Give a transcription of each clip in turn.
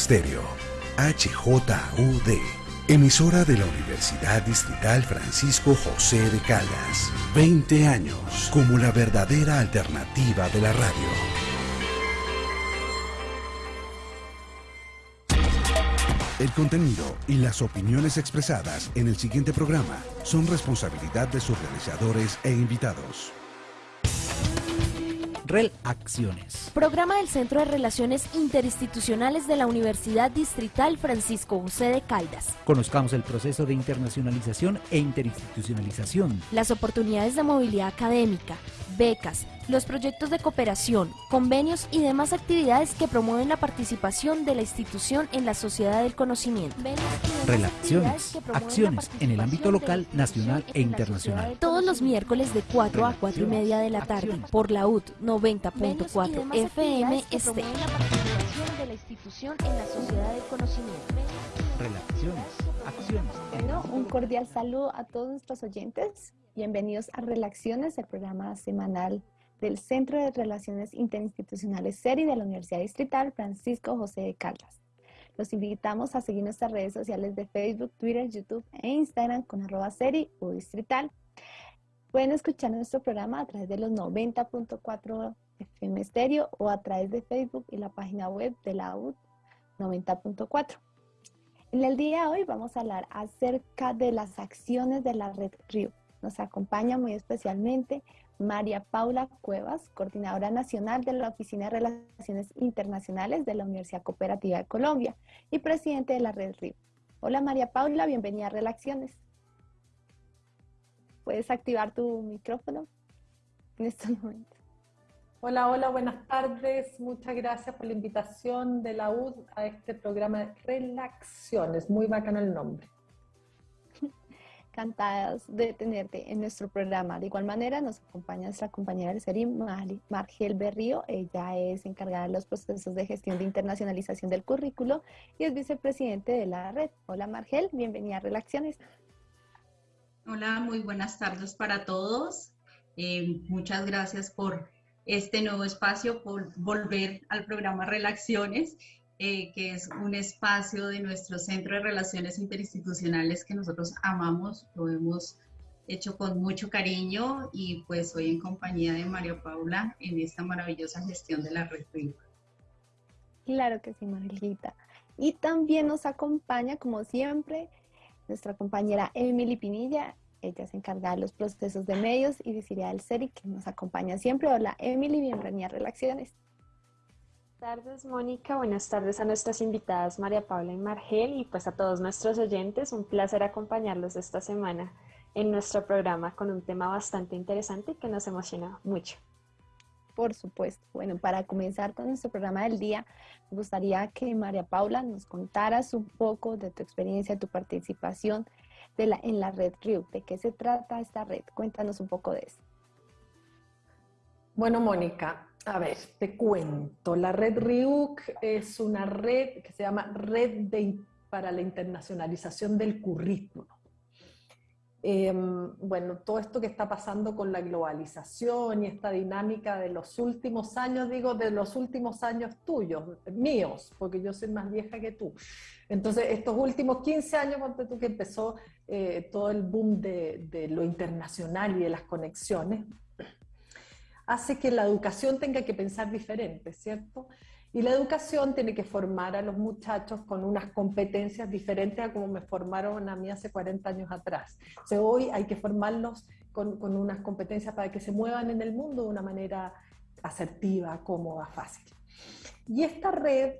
Estéreo, HJUD, emisora de la Universidad Distrital Francisco José de Caldas. 20 años como la verdadera alternativa de la radio. El contenido y las opiniones expresadas en el siguiente programa son responsabilidad de sus realizadores e invitados. Relaciones. Programa del Centro de Relaciones Interinstitucionales de la Universidad Distrital Francisco José de Caldas. Conozcamos el proceso de internacionalización e interinstitucionalización. Las oportunidades de movilidad académica, becas, los proyectos de cooperación, convenios y demás actividades que promueven la participación de la institución en la sociedad del conocimiento. Relaciones, acciones en el ámbito local, nacional e internacional. Todos los miércoles de 4 a 4 y media de la tarde por la UT 90.4 FM Este. de la institución en la sociedad del conocimiento. Relaciones, acciones. Bueno, un cordial saludo a todos nuestros oyentes. Bienvenidos a Relaciones, el programa semanal del Centro de Relaciones Interinstitucionales SERI de la Universidad Distrital Francisco José de Caldas. Los invitamos a seguir nuestras redes sociales de Facebook, Twitter, YouTube e Instagram con arroba SERI o Distrital. Pueden escuchar nuestro programa a través de los 90.4 FM Estéreo o a través de Facebook y la página web de la UD 90.4. En el día de hoy vamos a hablar acerca de las acciones de la red RIO. Nos acompaña muy especialmente María Paula Cuevas, coordinadora nacional de la Oficina de Relaciones Internacionales de la Universidad Cooperativa de Colombia y presidente de la Red RIO. Hola María Paula, bienvenida a Relaciones. Puedes activar tu micrófono en estos momentos. Hola, hola, buenas tardes. Muchas gracias por la invitación de la UD a este programa de Relaciones. Muy bacano el nombre encantadas de tenerte en nuestro programa. De igual manera, nos acompaña nuestra compañera del serie, Margel Berrío. Ella es encargada de los procesos de gestión de internacionalización del currículo y es vicepresidente de la red. Hola, Margel, bienvenida a Relaciones. Hola, muy buenas tardes para todos. Eh, muchas gracias por este nuevo espacio, por volver al programa Relaciones eh, que es un espacio de nuestro Centro de Relaciones Interinstitucionales que nosotros amamos, lo hemos hecho con mucho cariño y pues hoy en compañía de María Paula en esta maravillosa gestión de la red RIO. Claro que sí, Margarita. Y también nos acompaña, como siempre, nuestra compañera Emily Pinilla. Ella se encarga de los procesos de medios y visibilidad del SERI, que nos acompaña siempre. Hola, Emily, bienvenida a Relaciones tardes, Mónica. Buenas tardes a nuestras invitadas María Paula y Margel y pues a todos nuestros oyentes. Un placer acompañarlos esta semana en nuestro programa con un tema bastante interesante que nos emociona mucho. Por supuesto. Bueno, para comenzar con nuestro programa del día, me gustaría que María Paula nos contaras un poco de tu experiencia, tu participación en la red RIU. ¿De qué se trata esta red? Cuéntanos un poco de eso. Bueno, Mónica, a ver, te cuento. La red RIUC es una red que se llama Red para la Internacionalización del Currículo. Em, bueno, todo esto que está pasando con la globalización y esta dinámica de los últimos años, digo, de los últimos años tuyos, míos, porque yo soy más vieja que tú. Entonces, estos últimos 15 años, ponte tú que empezó eh, todo el boom de, de lo internacional y de las conexiones, hace que la educación tenga que pensar diferente, ¿cierto? Y la educación tiene que formar a los muchachos con unas competencias diferentes a como me formaron a mí hace 40 años atrás. O hoy hay que formarlos con, con, unas competencias para que se muevan en el mundo de una manera asertiva, cómoda, fácil. Y esta red,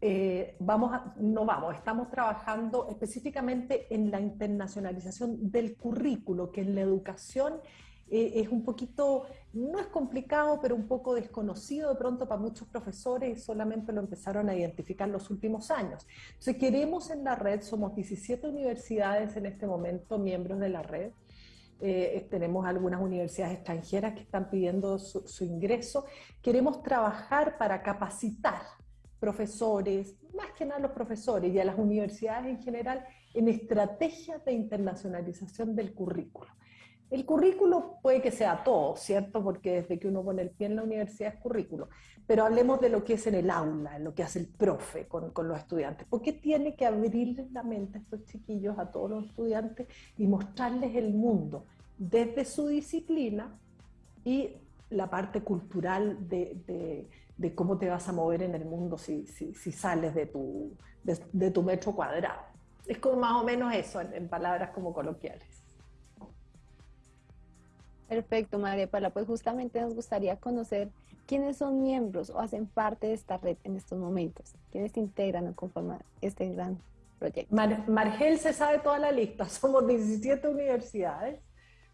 eh, vamos no vamos, estamos trabajando específicamente en la internacionalización del currículo, que en la educación eh, es un poquito, no es complicado, pero un poco desconocido de pronto para muchos profesores, solamente lo empezaron a identificar los últimos años. Entonces queremos en la red, somos 17 universidades en este momento, miembros de la red, eh, tenemos algunas universidades extranjeras que están pidiendo su, su, ingreso. Queremos trabajar para capacitar profesores, más que nada los profesores y a las universidades en general, en estrategias de internacionalización del currículo. El currículo puede que sea todo, ¿cierto? Porque desde que uno pone el pie en la universidad es currículo. Pero hablemos de lo que es en el aula, en lo que hace el profe con, los estudiantes. ¿Por qué tiene que abrirles la mente a estos chiquillos, a todos los estudiantes, y mostrarles el mundo desde su disciplina y la parte cultural de, cómo te vas a mover en el mundo si, sales de tu, metro cuadrado? Es como más o menos eso, en palabras como coloquiales. Perfecto, María Paula. Pues justamente nos gustaría conocer quiénes son miembros o hacen parte de esta red en estos momentos, quiénes se integran o conforman este gran proyecto. Margel se sabe toda la lista, somos 17 universidades.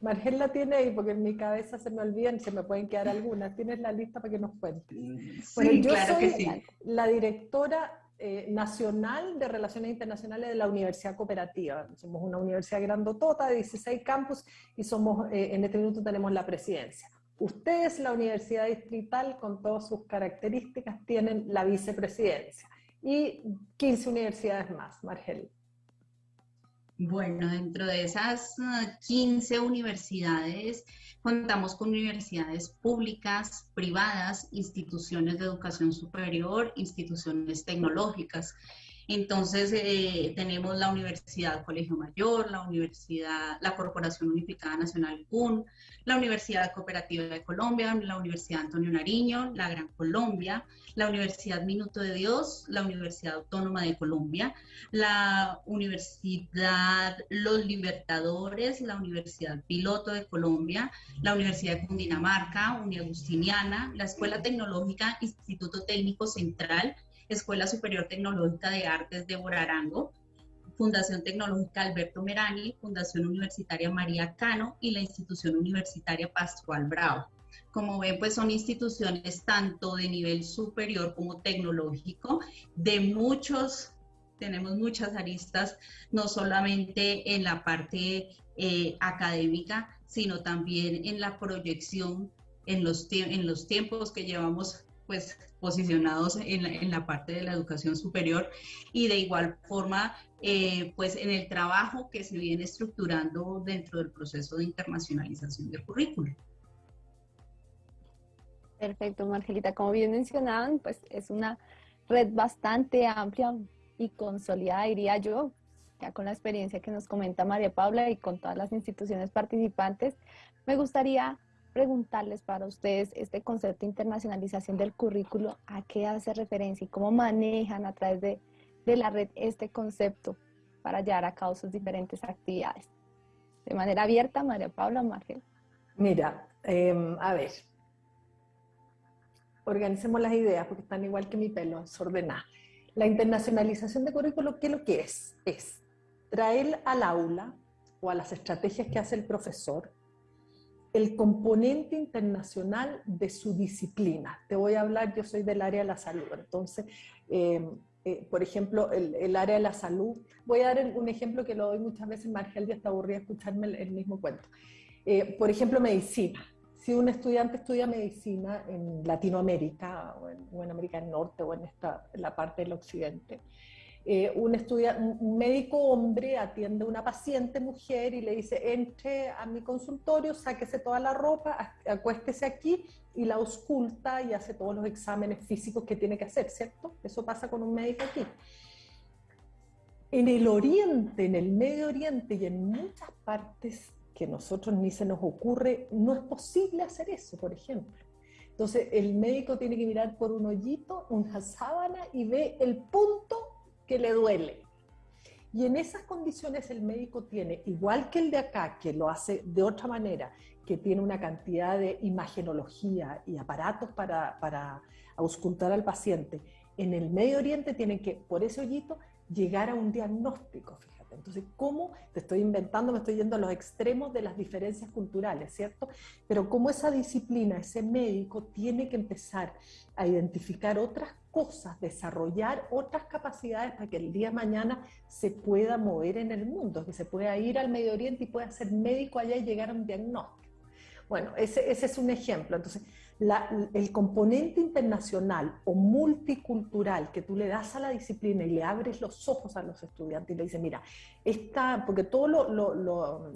Margel la tiene ahí porque en mi cabeza se me olvidan, se me pueden quedar algunas. Tienes la lista para que nos cuentes. Sí, claro que sí. la directora eh, nacional de Relaciones Internacionales de la Universidad Cooperativa. Somos una universidad grandotota de 16 campus y somos, eh, en este minuto tenemos la presidencia. Ustedes, la Universidad Distrital, con todas sus características, tienen la vicepresidencia y 15 universidades más, Margel. Bueno, dentro de esas 15 ah, universidades contamos con universidades públicas, privadas, instituciones de educación superior, instituciones tecnológicas. Entonces, eh, tenemos la Universidad Colegio Mayor, la Universidad, la Corporación Unificada Nacional CUN, la Universidad Cooperativa de Colombia, la Universidad Antonio Nariño, la Gran Colombia, la Universidad Minuto de Dios, la Universidad Autónoma de Colombia, la Universidad Los Libertadores, la Universidad Piloto de Colombia, la Universidad de Cundinamarca, Agustiniana, la Escuela Tecnológica Instituto Técnico Central, Escuela Superior Tecnológica de Artes de Borarango, Fundación Tecnológica Alberto Merani, Fundación Universitaria María Cano y la Institución Universitaria Pascual Bravo. Como ven, pues son instituciones tanto de nivel superior como tecnológico, de muchos, tenemos muchas aristas, no solamente en la parte eh, académica, sino también en la proyección en los, en los tiempos que llevamos pues posicionados en la, parte de la educación superior y de igual forma eh, pues en el trabajo que se viene estructurando dentro del proceso de internacionalización del currículo. Perfecto, Margelita. Como bien mencionaban, pues es una red bastante amplia y consolidada, diría yo, ya con la experiencia que nos comenta María Paula y con todas las instituciones participantes. Me gustaría preguntarles para ustedes este concepto de internacionalización del currículo, a qué hace referencia y cómo manejan a través de, la red este concepto para llevar a cabo sus diferentes actividades. De manera abierta, María Paula Margel. Mira, em, a ver, organicemos las ideas porque están igual que mi pelo, desordenada. La internacionalización de currículo, ¿qué lo que es? Es traer al aula o a las estrategias que hace el profesor el componente internacional de su disciplina. Te voy a hablar, yo soy del área de la salud, entonces, eh, eh, por ejemplo, el, área de la salud, voy a dar un ejemplo que lo doy muchas veces, Margel ya está aburrida escucharme el, mismo cuento. Eh, por ejemplo, medicina. Si un estudiante estudia medicina en Latinoamérica o en, América del Norte o en, esta, la parte del occidente, eh, un, un médico hombre atiende a una paciente mujer y le dice, entre a mi consultorio, sáquese toda la ropa, acuéstese aquí y la ausculta y hace todos los exámenes físicos que tiene que hacer, ¿cierto? Eso pasa con un médico aquí. En el Oriente, en el Medio Oriente y en muchas partes que nosotros ni se nos ocurre, no es posible hacer eso, por ejemplo. Entonces el médico tiene que mirar por un hoyito, una sábana y ve el punto que le duele. Y en esas condiciones el médico tiene, igual que el de acá, que lo hace de otra manera, que tiene una cantidad de imagenología y aparatos para, para auscultar al paciente, en el Medio Oriente tienen que, por ese hoyito, llegar a un diagnóstico. Entonces, ¿cómo? Te estoy inventando, me estoy yendo a los extremos de las diferencias culturales, ¿cierto? Pero cómo esa disciplina, ese médico, tiene que empezar a identificar otras cosas, desarrollar otras capacidades para que el día de mañana se pueda mover en el mundo, que se pueda ir al Medio Oriente y pueda ser médico allá y llegar a un diagnóstico. Bueno, ese, es un ejemplo. Entonces, el componente internacional o multicultural que tú le das a la disciplina y le abres los ojos a los estudiantes y le dices, mira, esta, porque todas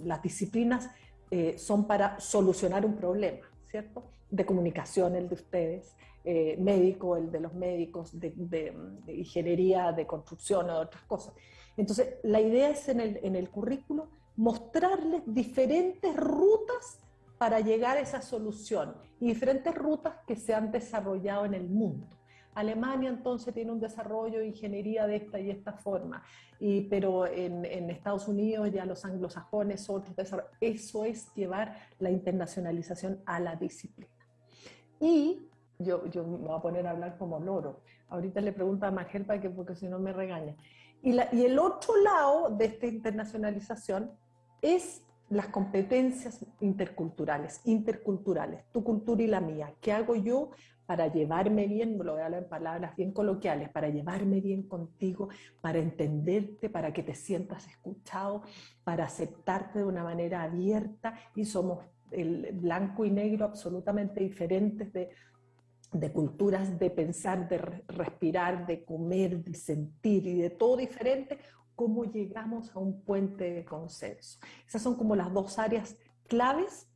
las disciplinas eh, son para solucionar un problema, ¿cierto? De comunicación, el de ustedes, eh, médico, el de los médicos, de, ingeniería, de construcción, de otras cosas. Entonces, la idea es en el, en el currículo mostrarles diferentes rutas para llegar a esa solución y diferentes rutas que se han desarrollado en el mundo. Alemania entonces tiene un desarrollo de ingeniería de esta y esta forma, y, pero en, Estados Unidos ya los anglosajones, otros desarrollos. Eso es llevar la internacionalización a la disciplina. Y yo, yo me voy a poner a hablar como loro. Ahorita le pregunto a Magel para que, porque si no me regaña. Y, la, y el otro lado de esta internacionalización es las competencias interculturales, interculturales, tu cultura y la mía. ¿Qué hago yo para llevarme bien, lo voy a hablar en palabras bien coloquiales, para llevarme bien contigo, para entenderte, para que te sientas escuchado, para aceptarte de una manera abierta y somos el blanco y negro absolutamente diferentes de, de culturas, de pensar, de respirar, de comer, de sentir y de todo diferente, cómo llegamos a un puente de consenso. Esas son como las dos áreas claves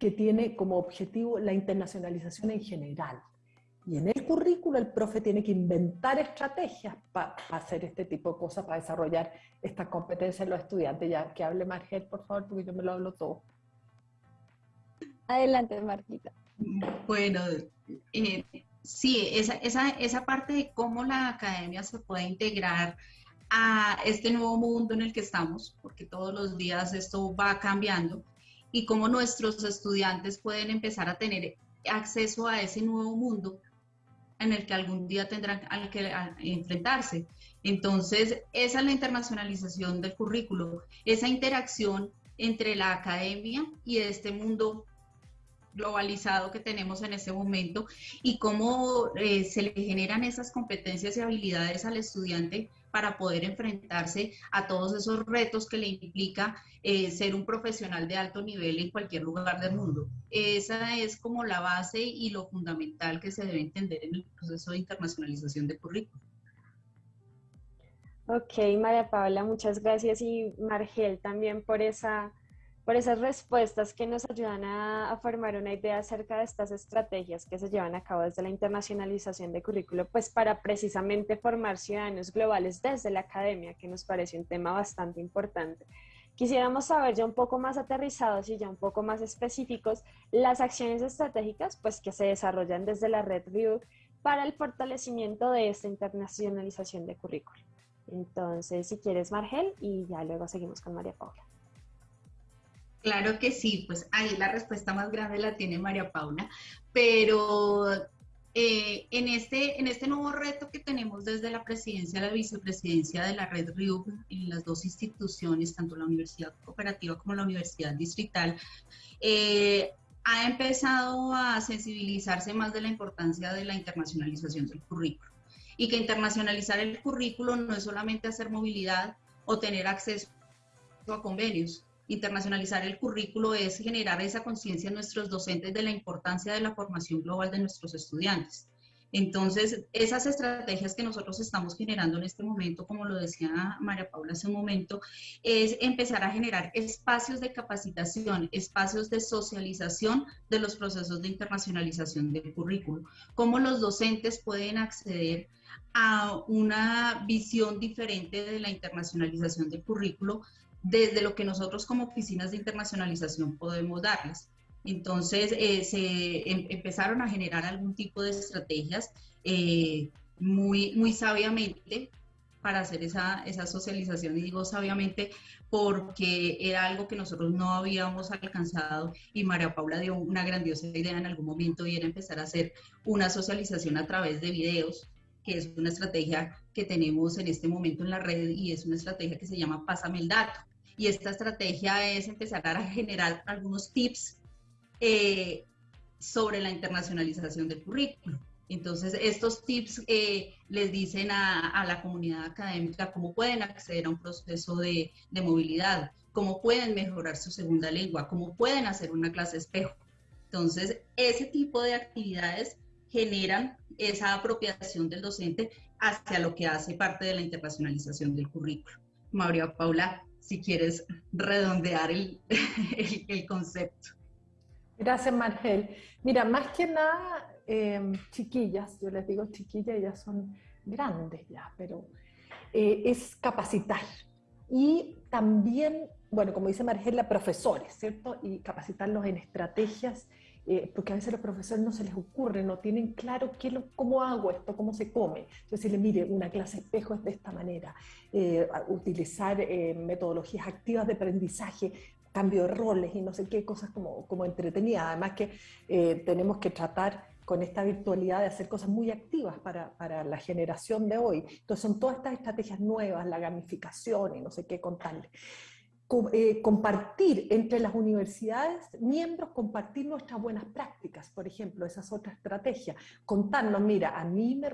que tiene como objetivo la internacionalización en general. Y en el currículo el profe tiene que inventar estrategias para hacer este tipo de cosas, para desarrollar esta competencia en los estudiantes. Ya que hable Margel, por favor, porque yo me lo hablo todo. Adelante, Marquita. Bueno, eh, sí, esa, esa, esa parte de cómo la academia se puede integrar a este nuevo mundo en el que estamos, porque todos los días esto va cambiando, y cómo nuestros estudiantes pueden empezar a tener acceso a ese nuevo mundo en el que algún día tendrán que enfrentarse. Entonces, esa es la internacionalización del currículo, esa interacción entre la academia y este mundo globalizado que tenemos en este momento y cómo eh, se le generan esas competencias y habilidades al estudiante para poder enfrentarse a todos esos retos que le implica eh, ser un profesional de alto nivel en cualquier lugar del mundo. Esa es como la base y lo fundamental que se debe entender en el proceso de internacionalización de currículum. Ok, María Paula, muchas gracias y Margel también por esa por esas respuestas que nos ayudan a, formar una idea acerca de estas estrategias que se llevan a cabo desde la internacionalización de currículo, pues para precisamente formar ciudadanos globales desde la academia, que nos parece un tema bastante importante. Quisiéramos saber ya un poco más aterrizados y ya un poco más específicos las acciones estratégicas pues, que se desarrollan desde la red RIUC para el fortalecimiento de esta internacionalización de currículo. Entonces, si quieres, Margel, y ya luego seguimos con María Paula. Claro que sí, pues ahí la respuesta más grande la tiene María Paula, pero eh, en, este, en este nuevo reto que tenemos desde la presidencia la vicepresidencia de la red RIU en las dos instituciones, tanto la Universidad Cooperativa como la Universidad Distrital, eh, ha empezado a sensibilizarse más de la importancia de la internacionalización del currículo. Y que internacionalizar el currículo no es solamente hacer movilidad o tener acceso a convenios, internacionalizar el currículo es generar esa conciencia en nuestros docentes de la importancia de la formación global de nuestros estudiantes. Entonces, esas estrategias que nosotros estamos generando en este momento, como lo decía María Paula hace un momento, es empezar a generar espacios de capacitación, espacios de socialización de los procesos de internacionalización del currículo. Cómo los docentes pueden acceder a una visión diferente de la internacionalización del currículo desde lo que nosotros como oficinas de internacionalización podemos darles. Entonces, eh, se em, empezaron a generar algún tipo de estrategias eh, muy, muy sabiamente para hacer esa, esa socialización. Y digo sabiamente porque era algo que nosotros no habíamos alcanzado y María Paula dio una grandiosa idea en algún momento y era empezar a hacer una socialización a través de videos, que es una estrategia que tenemos en este momento en la red y es una estrategia que se llama Pásame el dato y esta estrategia es empezar a generar algunos tips eh, sobre la internacionalización del currículo. Entonces, estos tips eh, les dicen a, la comunidad académica cómo pueden acceder a un proceso de, movilidad, cómo pueden mejorar su segunda lengua, cómo pueden hacer una clase espejo. Entonces, ese tipo de actividades generan esa apropiación del docente hacia lo que hace parte de la internacionalización del currículo. María Paula si quieres redondear el, concepto. Gracias, Margel. Mira, más que nada, em, chiquillas, yo les digo chiquillas, ellas son grandes ya, pero eh, es capacitar. Y también, bueno, como dice Margela, profesores, ¿cierto? Y capacitarlos en estrategias eh, porque a veces los profesores no se les ocurre, no tienen claro cómo hago esto, cómo se come. Entonces, decirle, mire, una clase espejo es de esta manera, eh, utilizar eh, metodologías activas de aprendizaje, cambio de roles y no sé qué, cosas como, como entretenidas. Además que tenemos que tratar con esta virtualidad de hacer cosas muy activas para, para, la generación de hoy. Entonces son todas estas estrategias nuevas, la gamificación y no sé qué Eh, compartir entre las universidades miembros, compartir nuestras buenas prácticas, por ejemplo, esa es otra estrategia. Contarnos, mira, a mí me,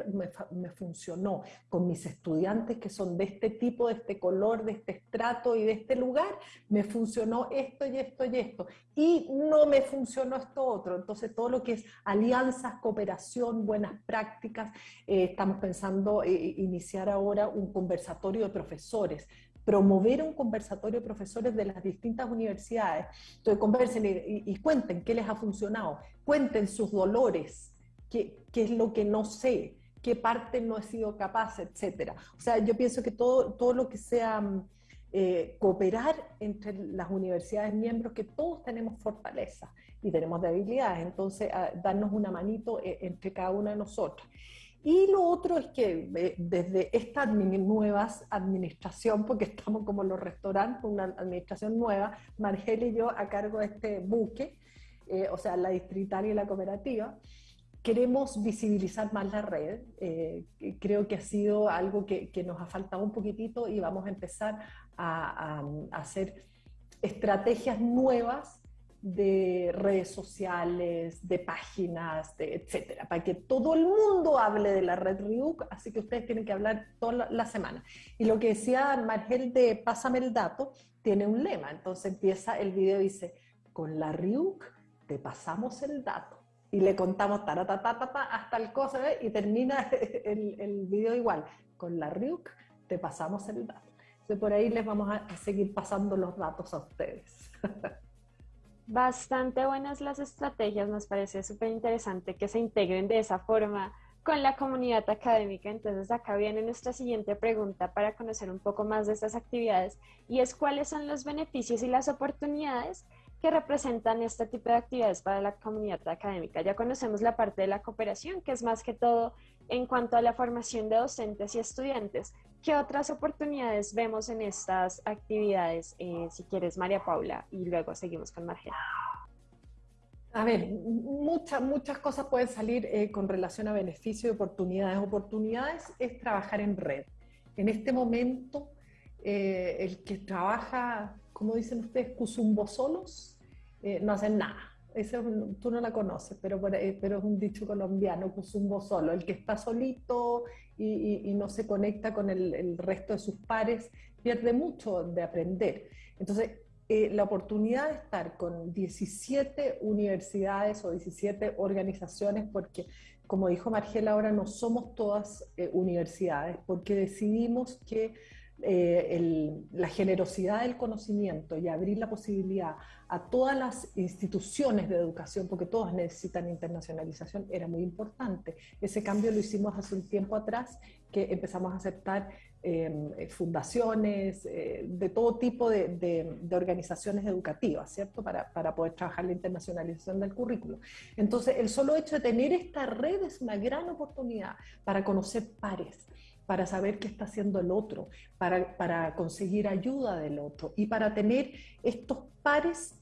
me, funcionó con mis estudiantes que son de este tipo, de este color, de este estrato y de este lugar, me funcionó esto y esto y esto, y no me funcionó esto otro. Entonces, todo lo que es alianzas, cooperación, buenas prácticas, eh, estamos pensando eh, iniciar ahora un conversatorio de profesores promover un conversatorio de profesores de las distintas universidades. Entonces, conversen y, cuenten qué les ha funcionado, cuenten sus dolores, qué, qué, es lo que no sé, qué parte no he sido capaz, etc. O sea, yo pienso que todo, todo lo que sea mm, eh, cooperar entre las universidades miembros, que todos tenemos fortaleza y tenemos debilidades, entonces darnos una manito eh, entre cada una de nosotros. Y lo otro es que eh, desde esta nueva administración, porque estamos como los restaurantes, una administración nueva, Margel y yo a cargo de este buque, eh, o sea, la distritaria y la cooperativa, queremos visibilizar más la red. Eh, creo que ha sido algo que, nos ha faltado un poquitito y vamos a empezar a hacer estrategias nuevas de redes sociales, de páginas, de etcétera, para que todo el mundo hable de la red RIUC, así que ustedes tienen que hablar toda la, semana. Y lo que decía Margel de Pásame el dato, tiene un lema, entonces empieza el video dice, con la RIUC te pasamos el dato. Y le contamos ta hasta el cosa, y termina el, video igual, con la RIUC te pasamos el dato. Entonces por ahí les vamos a seguir pasando los datos a ustedes. Bastante buenas las estrategias, nos parece súper interesante que se integren de esa forma con la comunidad académica. Entonces acá viene nuestra siguiente pregunta para conocer un poco más de estas actividades y es cuáles son los beneficios y las oportunidades que representan este tipo de actividades para la comunidad académica. Ya conocemos la parte de la cooperación, que es más que todo en cuanto a la formación de docentes y estudiantes. ¿Qué otras oportunidades vemos en estas actividades? Eh, si quieres, María Paula, y luego seguimos con Margela. A ver, muchas, muchas cosas pueden salir eh, con relación a beneficio y oportunidades. Oportunidades es trabajar en red. En este momento, eh, el que trabaja, como dicen ustedes, cusumbo solos, no hacen nada. Ese tú no la conoces, pero, eh, pero es un dicho colombiano, cusumbo solo. El que está solito y, no se conecta con el, resto de sus pares pierde mucho de aprender. Entonces, eh, la oportunidad de estar con 17 universidades o 17 organizaciones, porque como dijo Margela, ahora no somos todas universidades, porque decidimos que eh, la generosidad del conocimiento y abrir la posibilidad a todas las instituciones de educación, porque todas necesitan internacionalización, era muy importante. Ese cambio lo hicimos hace un tiempo atrás, que empezamos a aceptar em, fundaciones, eh, de todo tipo de, organizaciones educativas, ¿cierto? Para, para poder trabajar la internacionalización del currículo. Entonces, el solo hecho de tener esta red es una gran oportunidad para conocer pares, para saber qué está haciendo el otro, para, para conseguir ayuda del otro y para tener estos pares.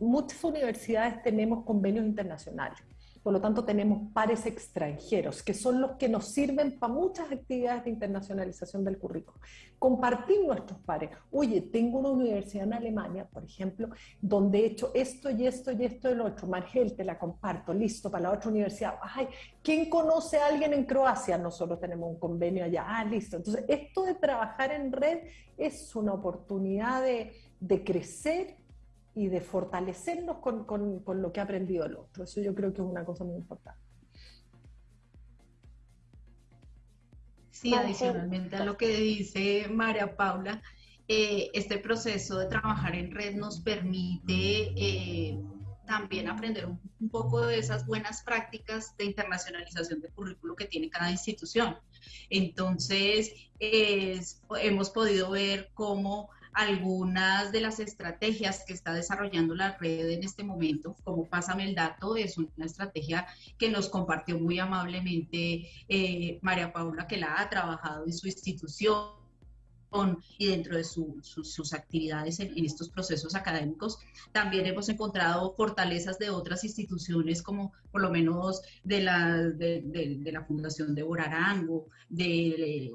Muchas universidades tenemos convenios internacionales por lo tanto, tenemos pares extranjeros, que son los que nos sirven para muchas actividades de internacionalización del currículo. Compartir nuestros pares. Oye, tengo una universidad en Alemania, por ejemplo, donde he hecho esto y esto y esto y lo otro. Margel, te la comparto, listo, para la otra universidad. Ay, ¿quién conoce a alguien en Croacia? Nosotros tenemos un convenio allá. Ah, listo. Entonces, esto de trabajar en red es una oportunidad de, de crecer y de fortalecernos con, con, con, lo que ha aprendido el otro. Eso yo creo que es una cosa muy importante. Sí, adicionalmente a lo que dice María Paula, eh, este proceso de trabajar en red nos permite eh, también aprender un, poco de esas buenas prácticas de internacionalización del currículo que tiene cada institución. Entonces, hemos podido ver cómo algunas de las estrategias que está desarrollando la red en este momento, como Pásame el Dato, es una estrategia que nos compartió muy amablemente eh, María Paula, que la ha trabajado en su institución y dentro de sus actividades en, estos procesos académicos. También hemos encontrado fortalezas de otras instituciones, como por lo menos de la, de, la Fundación de Borarango, de,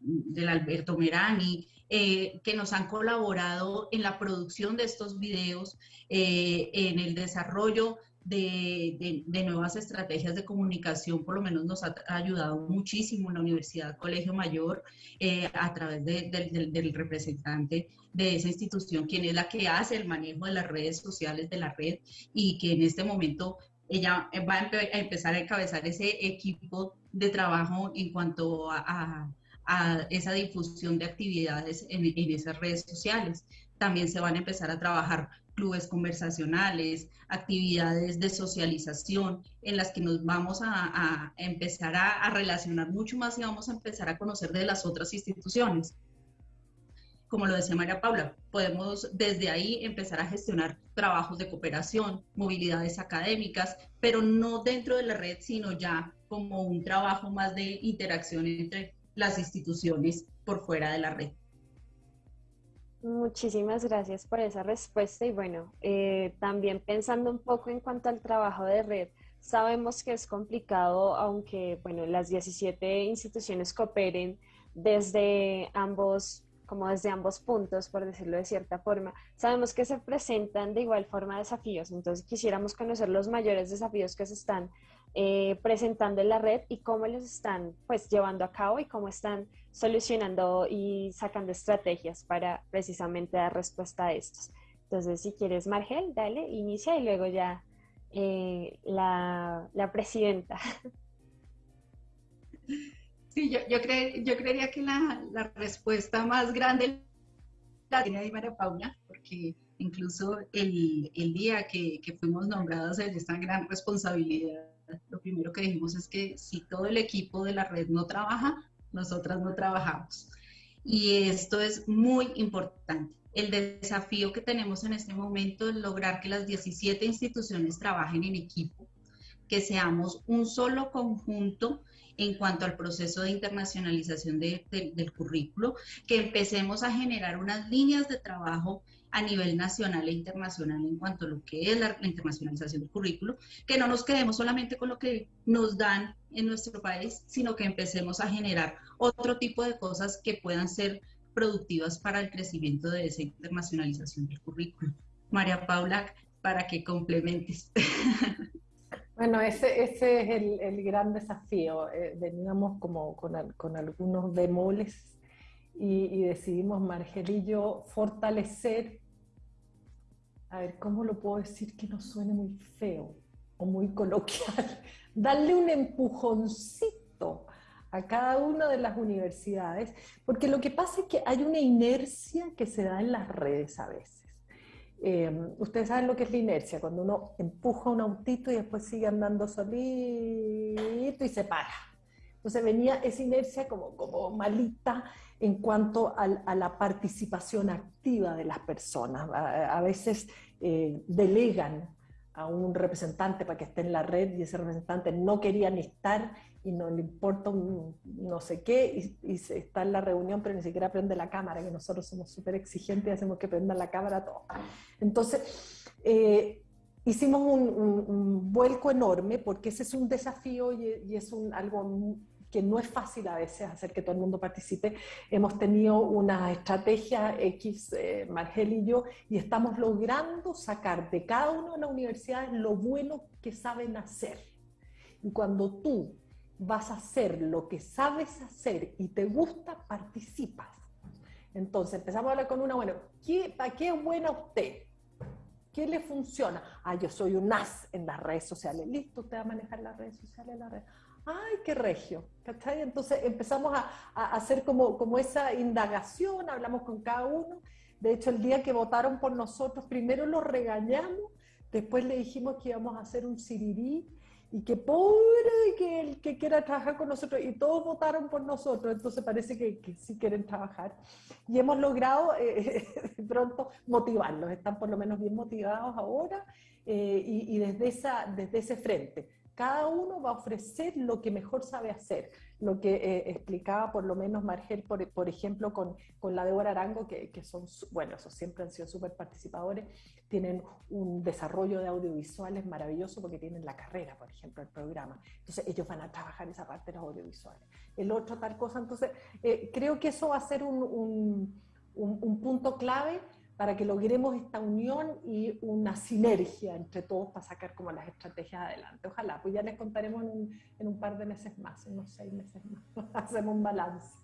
del Alberto Merani, eh, que nos han colaborado en la producción de estos videos, eh, en el desarrollo de, nuevas estrategias de comunicación, por lo menos nos ha ayudado muchísimo la Universidad Colegio Mayor eh, a través del representante de esa institución, quien es la que hace el manejo de las redes sociales de la red y que en este momento ella va a, empezar a encabezar ese equipo de trabajo en cuanto a a esa difusión de actividades en, esas redes sociales. También se van a empezar a trabajar clubes conversacionales, actividades de socialización en las que nos vamos a, empezar a, relacionar mucho más y vamos a empezar a conocer de las otras instituciones. Como lo decía María Paula, podemos desde ahí empezar a gestionar trabajos de cooperación, movilidades académicas, pero no dentro de la red, sino ya como un trabajo más de interacción entre las instituciones por fuera de la red. Muchísimas gracias por esa respuesta y bueno, eh, también pensando un poco en cuanto al trabajo de red, sabemos que es complicado, aunque bueno, las 17 instituciones cooperen desde ambos como desde ambos puntos, por decirlo de cierta forma, sabemos que se presentan de igual forma desafíos, entonces quisiéramos conocer los mayores desafíos que se están eh, presentando en la red y cómo los están pues llevando a cabo y cómo están solucionando y sacando estrategias para precisamente dar respuesta a estos. Entonces, si quieres, Margel, dale, inicia y luego ya eh, la, la, presidenta. Sí, yo, yo, yo creería que la, la, respuesta más grande la tiene ahí María Paula, porque incluso el, el día que, que fuimos nombrados en esta gran responsabilidad lo primero que dijimos es que si todo el equipo de la red no trabaja, nosotras no trabajamos. Y esto es muy importante. El desafío que tenemos en este momento es lograr que las 17 instituciones trabajen en equipo, que seamos un solo conjunto en cuanto al proceso de internacionalización del currículo, que empecemos a generar unas líneas de trabajo a nivel nacional e internacional en cuanto a lo que es la, internacionalización del currículo, que no nos quedemos solamente con lo que nos dan en nuestro país, sino que empecemos a generar otro tipo de cosas que puedan ser productivas para el crecimiento de esa internacionalización del currículo. María Paula, para que complementes. Bueno, ese, ese es el, gran desafío. Eh, veníamos como con, con algunos bemoles y, decidimos, Margel y yo, fortalecer, a ver, ¿cómo lo puedo decir que no suene muy feo o muy coloquial? Darle un empujoncito a cada una de las universidades, porque lo que pasa es que hay una inercia que se da en las redes a veces. Eh, ustedes saben lo que es la inercia, cuando uno empuja un autito y después sigue andando solito y se para. Entonces venía esa inercia como, como malita en cuanto a, la participación activa de las personas. A, veces eh, delegan a un representante para que esté en la red y ese representante no quería ni estar y no le importa no sé qué y, está en la reunión pero ni siquiera prende la cámara, que nosotros somos súper exigentes y hacemos que prenda la cámara todo. Entonces, eh, hicimos un, vuelco enorme porque ese es un desafío y, y es un, algo que no es fácil a veces hacer que todo el mundo participe. Hemos tenido una estrategia X, eh, Margel y yo, y estamos logrando sacar de cada una de las universidades lo bueno que saben hacer. Y cuando tú vas a hacer lo que sabes hacer y te gusta, participas. Entonces empezamos a hablar con una, bueno, ¿qué, ¿para qué es buena usted? ¿Qué le funciona? Ah, yo soy un as en las redes sociales. Listo, usted va a manejar las redes sociales. ¡Ay, qué regio! ¿Cachai? Entonces empezamos a, a, hacer como, como esa indagación, hablamos con cada uno. De hecho, el día que votaron por nosotros, primero los regañamos, después le dijimos que íbamos a hacer un sirirí y que pobre que el que quiera trabajar con nosotros y todos votaron por nosotros, entonces parece que, que sí quieren trabajar. Y hemos logrado eh, pronto motivarlos, están por lo menos bien motivados ahora eh, y, y, desde, esa, desde ese frente. Cada uno va a ofrecer lo que mejor sabe hacer, lo que eh, explicaba por lo menos Margel, por, por ejemplo, con, con, la Débora Arango, que, que, son, bueno, esos siempre han sido súper participadores, tienen un desarrollo de audiovisuales maravilloso porque tienen la carrera, por ejemplo, el programa. Entonces ellos van a trabajar esa parte de los audiovisuales. El otro tal cosa, entonces eh, creo que eso va a ser un, un, un, un punto clave para que logremos esta unión y una sinergia entre todos para sacar como las estrategias adelante. Ojalá, pues ya les contaremos en un, en par de meses más, unos seis meses más. Hacemos un balance.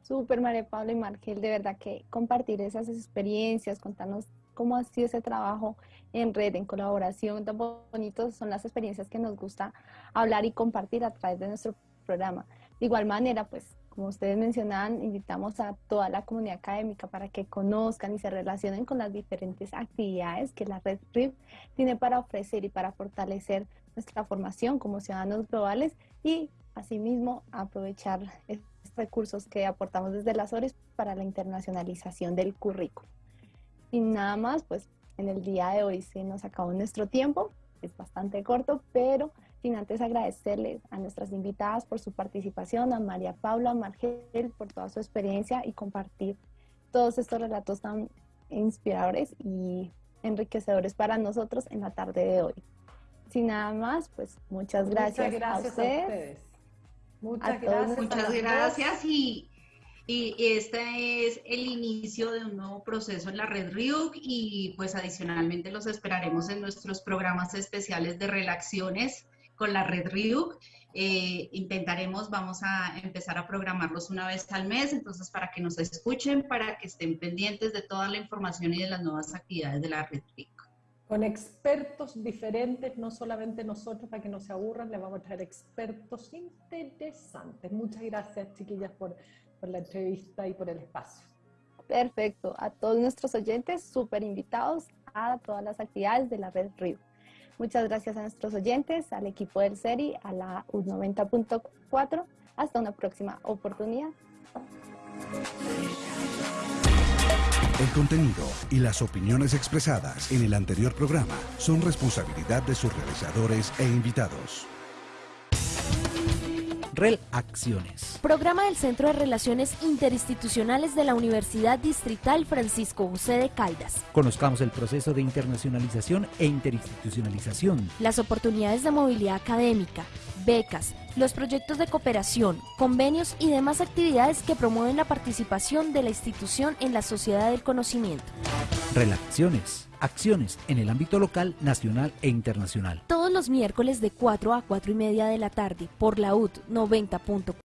Súper, María Pablo y Margel, de verdad que compartir esas experiencias, contarnos cómo ha sido ese trabajo en red, en colaboración, tan bonitos son las experiencias que nos gusta hablar y compartir a través de nuestro programa. De igual manera, pues como ustedes mencionaban, invitamos a toda la comunidad académica para que conozcan y se relacionen con las diferentes actividades que la Red RIF tiene para ofrecer y para fortalecer nuestra formación como ciudadanos globales y asimismo aprovechar estos recursos que aportamos desde las ORES para la internacionalización del currículo. Y nada más, pues en el día de hoy se nos acabó nuestro tiempo, es bastante corto, pero sin antes agradecerles a nuestras invitadas por su participación, a María Paula, a Margel por toda su experiencia y compartir todos estos relatos tan inspiradores y enriquecedores para nosotros en la tarde de hoy. Sin nada más, pues muchas gracias, muchas gracias a, ustedes, Muchas a gracias. Muchas gracias y, y este es el inicio de un nuevo proceso en la red RIUC y pues adicionalmente los esperaremos en nuestros programas especiales de relaciones con la red RIUC. Eh, intentaremos, vamos a empezar a programarlos una vez al mes, entonces para que nos escuchen, para que estén pendientes de toda la información y de las nuevas actividades de la red RIUC. Con expertos diferentes, no solamente nosotros, para que no se aburran, les vamos a traer expertos interesantes. Muchas gracias, chiquillas, por, por la entrevista y por el espacio. Perfecto. A todos nuestros oyentes, súper invitados a todas las actividades de la red RIUC. Muchas gracias a nuestros oyentes, al equipo del SERI, a la U90.4. Hasta una próxima oportunidad. El contenido y las opiniones expresadas en el anterior programa son responsabilidad de sus realizadores e invitados. REL Acciones. Programa del Centro de Relaciones Interinstitucionales de la Universidad Distrital Francisco José de Caldas. Conozcamos el proceso de internacionalización e interinstitucionalización. Las oportunidades de movilidad académica, becas, los proyectos de cooperación, convenios y demás actividades que promueven la participación de la institución en la sociedad del conocimiento. Relaciones. Acciones en el ámbito local, nacional e internacional. Todos los miércoles de 4 a 4 y media de la tarde por la UT 90.4.